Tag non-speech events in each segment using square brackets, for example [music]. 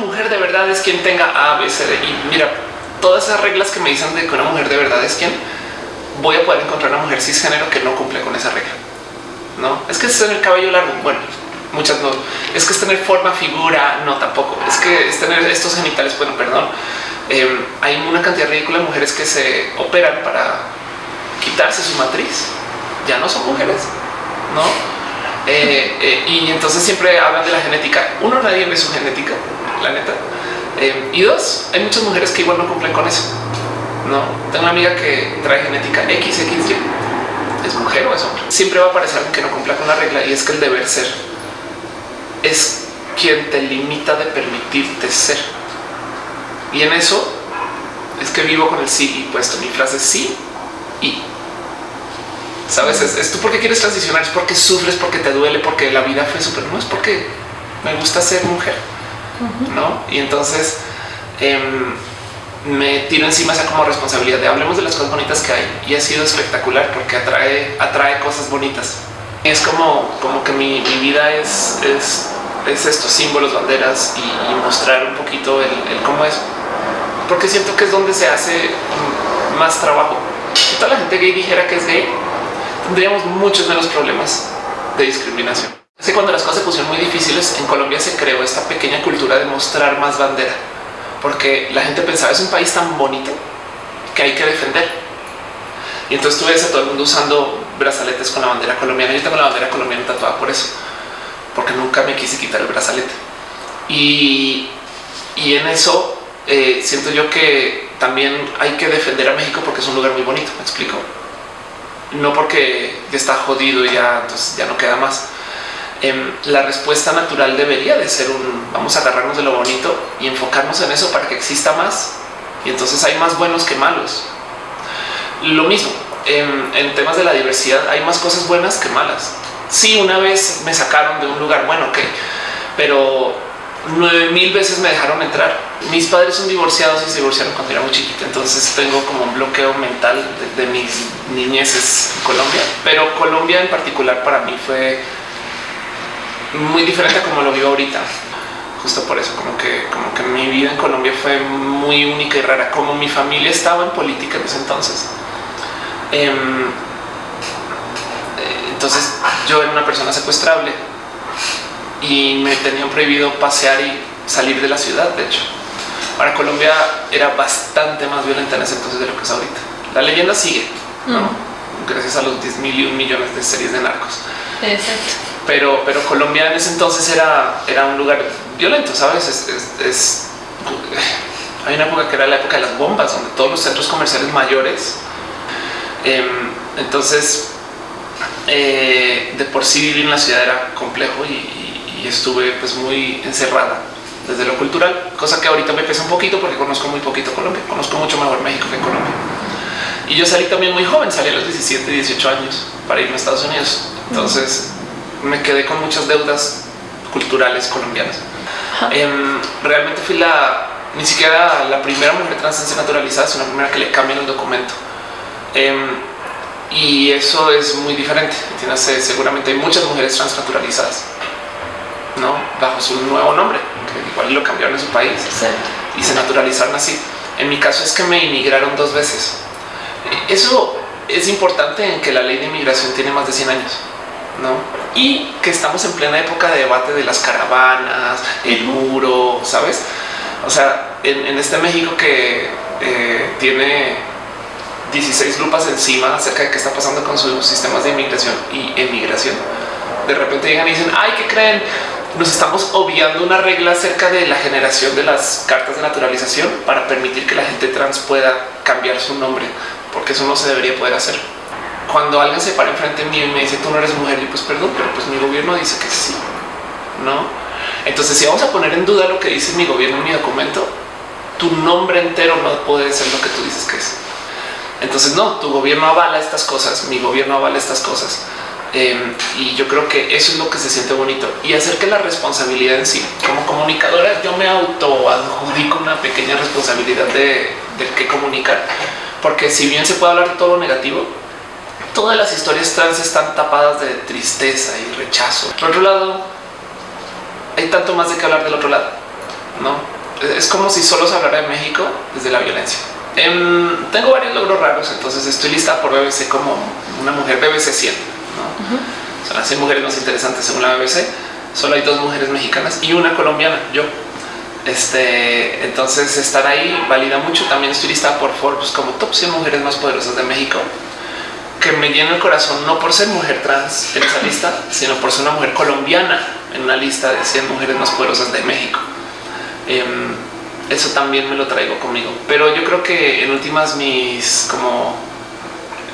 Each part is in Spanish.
mujer de verdad es quien tenga A, B, C, D. Y mira, todas esas reglas que me dicen de que una mujer de verdad es quien voy a poder encontrar una mujer cisgénero que no cumple con esa regla. No es que es tener cabello largo. Bueno, muchas no es que es tener forma, figura. No, tampoco es que es tener estos genitales. Bueno, perdón. Em, hay una cantidad ridícula de mujeres que se operan para quitarse su matriz. Ya no son mujeres, no? Eh, eh, y entonces siempre hablan de la genética. Uno, nadie ve su genética, la neta. Em, y dos, hay muchas mujeres que igual no cumplen con eso. No tengo una amiga que trae genética XXY. Es mujer o es hombre. Siempre va a aparecer que no cumpla con la regla y es que el deber ser es quien te limita de permitirte ser. Y en eso es que vivo con el sí y puesto mi frase sí y sabes es, tú porque quieres transicionar es porque sufres porque te duele porque la vida fue súper no es porque me gusta ser mujer no y entonces em, me tiro encima esa como responsabilidad de hablemos de las cosas bonitas que hay y ha sido espectacular porque atrae, atrae cosas bonitas. Es como, como que mi, vida es, es, es, estos símbolos, banderas y, mostrar un poquito el, cómo es, porque siento que es donde se hace más trabajo. Si toda la gente gay dijera que es gay, tendríamos muchos menos problemas de discriminación. Que cuando las cosas se pusieron muy difíciles, en Colombia se creó esta pequeña cultura de mostrar más bandera porque la gente pensaba es un país tan bonito que hay que defender. Y entonces tú ves a todo el mundo usando brazaletes con la bandera colombiana. Yo tengo la bandera colombiana tatuada por eso, porque nunca me quise quitar el brazalete. Y, y en eso eh, siento yo que también hay que defender a México porque es un lugar muy bonito. Me explico. No porque ya está jodido y ya, entonces ya no queda más Em, la respuesta natural debería de ser un vamos a agarrarnos de lo bonito y enfocarnos en eso para que exista más. Y entonces hay más buenos que malos. Lo mismo en, temas de la diversidad, hay más cosas buenas que malas. Sí, una vez me sacaron de un lugar bueno, ok, pero nueve mil veces me dejaron entrar. Mis padres son divorciados y se divorciaron cuando era muy chiquita, entonces tengo como un bloqueo mental de, de mis niñeces en Colombia, pero Colombia en particular para mí fue muy diferente a como lo vivo ahorita. Justo por eso, como que, como que mi vida en Colombia fue muy única y rara, como mi familia estaba en política en ese entonces. Em, entonces yo era una persona secuestrable y me tenían prohibido pasear y salir de la ciudad. De hecho, ahora Colombia era bastante más violenta en ese entonces de lo que es ahorita. La leyenda sigue, ¿no? Mm. gracias a los 10 mil y un millones de series de narcos. Exacto pero, pero Colombia en ese entonces era, era un lugar violento, ¿sabes? Es, hay una época que era la época de las bombas, donde todos los centros comerciales mayores, em, entonces eh, de por sí vivir en la ciudad era complejo y, estuve pues muy encerrada desde lo cultural, cosa que ahorita me pesa un poquito porque conozco muy poquito Colombia, conozco mucho mejor México que Colombia. Y yo salí también muy joven, salí a los 17, 18 años para irme a Estados Unidos. Entonces, me quedé con muchas deudas culturales colombianas. Em, realmente fui la, ni siquiera la primera mujer trans naturalizada, sino la primera que le cambian el documento. Em, y eso es muy diferente. Seguramente hay muchas mujeres trans naturalizadas, ¿no? Bajo su nuevo nombre, que igual lo cambiaron en su país y se naturalizaron así. En mi caso es que me inmigraron dos veces. Eso es importante en que la ley de inmigración tiene más de 100 años. ¿no? Y que estamos en plena época de debate de las caravanas, el muro, ¿sabes? O sea, en, este México que eh, tiene 16 lupas encima acerca de qué está pasando con sus sistemas de inmigración y emigración, de repente llegan y dicen, ay, ¿qué creen? Nos estamos obviando una regla acerca de la generación de las cartas de naturalización para permitir que la gente trans pueda cambiar su nombre, porque eso no se debería poder hacer cuando alguien se para enfrente mío y me dice tú no eres mujer, y pues perdón, pero pues mi gobierno dice que sí, no? Entonces, si vamos a poner en duda lo que dice mi gobierno en mi documento, tu nombre entero no puede ser lo que tú dices que es. Entonces, no, tu gobierno avala estas cosas, mi gobierno avala estas cosas. Em, y yo creo que eso es lo que se siente bonito y hacer que la responsabilidad en sí, como comunicadora, yo me auto adjudico una pequeña responsabilidad de, de qué comunicar, porque si bien se puede hablar de todo lo negativo, todas las historias trans están tapadas de tristeza y rechazo. Por otro lado, hay tanto más de que hablar del otro lado. no es como si solo se hablara de México desde la violencia. Em, tengo varios logros raros, entonces estoy lista por BBC como una mujer BBC 100. Son las 100 mujeres más interesantes según la BBC. Solo hay dos mujeres mexicanas y una colombiana, yo. Este, entonces estar ahí valida mucho. También estoy lista por Forbes como top 100 mujeres más poderosas de México, que me llena el corazón no por ser mujer trans en esa lista, sino por ser una mujer colombiana en una lista de 100 mujeres más poderosas de México. Em, eso también me lo traigo conmigo. Pero yo creo que en últimas mis como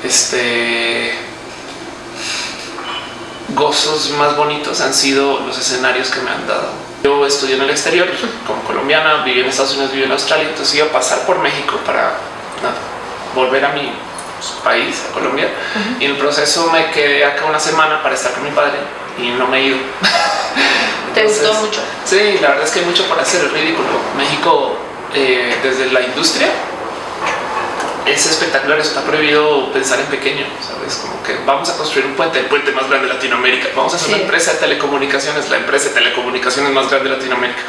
este gozos más bonitos han sido los escenarios que me han dado. Yo estudié en el exterior como colombiana, viví en Estados Unidos, viví en Australia, entonces iba a pasar por México para volver a mi país, a Colombia. Y en el proceso me quedé acá una semana para estar con mi padre y no me he ido. [laughs] ¿Te gustó mucho? Sí, la verdad es que hay mucho para hacer, es ridículo. México, eh, desde la industria, es espectacular. Está prohibido pensar en pequeño, sabes? Como que vamos a construir un puente, el puente más grande de Latinoamérica. Vamos a hacer una empresa de telecomunicaciones, la empresa de telecomunicaciones más grande de Latinoamérica.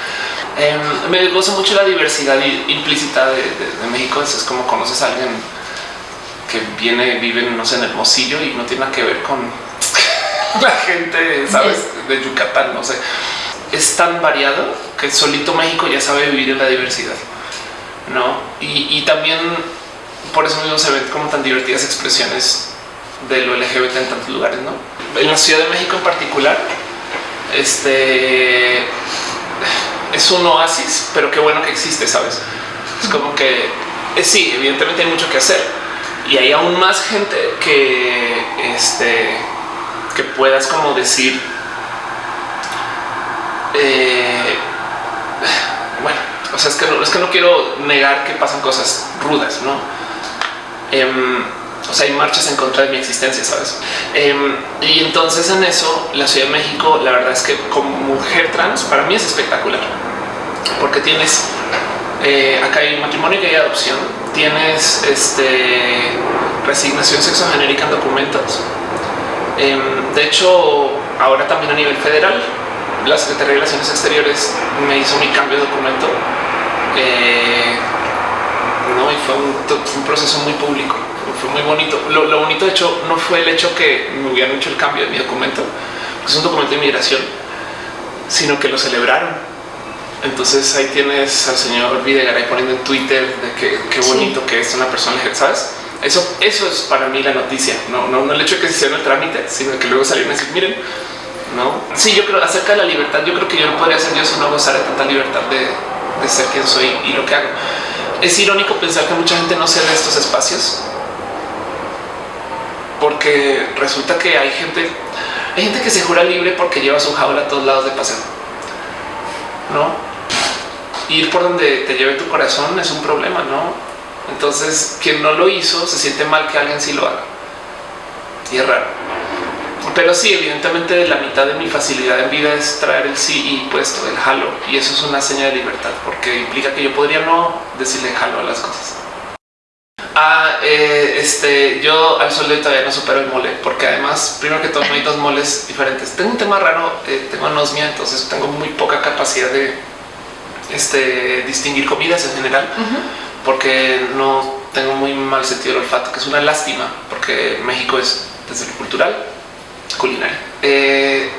Em, me gozo mucho la diversidad implícita de, México. Es, como conoces a alguien que viene, vive, no sé, en Hermosillo y no tiene nada que ver con [laughs] la gente, sabes, de Yucatán, no sé. Es tan variado que solito México ya sabe vivir en la diversidad, no? Y, también por eso mismo se ven como tan divertidas expresiones de lo LGBT en tantos lugares, no? En la Ciudad de México en particular, este es un oasis, pero qué bueno que existe, sabes? Es como que eh, sí, evidentemente hay mucho que hacer y hay aún más gente que este que puedas como decir, eh, bueno, o sea, es que, no, es que no quiero negar que pasan cosas rudas, ¿no? Em, o sea, hay marchas en contra de mi existencia, ¿sabes? Em, y entonces en eso, la Ciudad de México, la verdad es que como mujer trans, para mí es espectacular. Porque tienes, eh, acá hay matrimonio y hay adopción, tienes este, resignación sexogenérica en documentos, Em, de hecho, ahora también a nivel federal, la Secretaría de Relaciones Exteriores me hizo mi cambio de documento. Eh, no, y fue un, proceso muy público, fue muy bonito. Lo, bonito, de hecho, no fue el hecho que me hubieran hecho el cambio de mi documento, que es un documento de migración, sino que lo celebraron. Entonces ahí tienes al señor Videgaray poniendo en Twitter de que qué bonito que es una persona, ¿sabes? Eso, eso es para mí la noticia, no, no, no el hecho de que se hiciera el trámite, sino que luego salieron a decir, miren, no. Sí, yo creo acerca de la libertad. Yo creo que yo no podría ser yo si no gozara de tanta libertad de, de, ser quien soy y lo que hago. Es irónico pensar que mucha gente no se de estos espacios porque resulta que hay gente, hay gente que se jura libre porque lleva su jaula a todos lados de paseo. No ir por donde te lleve tu corazón es un problema, no? Entonces, quien no lo hizo se siente mal que alguien sí lo haga. Y es raro. Pero sí, evidentemente la mitad de mi facilidad en vida es traer el sí y puesto el jalo. Y eso es una señal de libertad porque implica que yo podría no decirle jalo a las cosas. Ah, eh, este, yo al sol de todavía no supero el mole, porque además, primero que todo, no hay dos moles diferentes. Tengo un tema raro, eh, tengo anosmia, entonces tengo muy poca capacidad de este, distinguir comidas en general porque no tengo muy mal sentido del olfato, que es una lástima, porque México es desde lo cultural, culinario. Eh,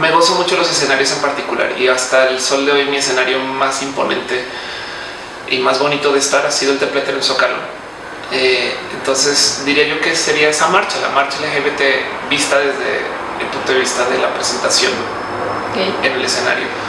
me gozo mucho los escenarios en particular y hasta el sol de hoy mi escenario más imponente y más bonito de estar ha sido el Templete en el Zócalo. Eh, entonces diría yo que sería esa marcha, la marcha LGBT vista desde el punto de vista de la presentación en el escenario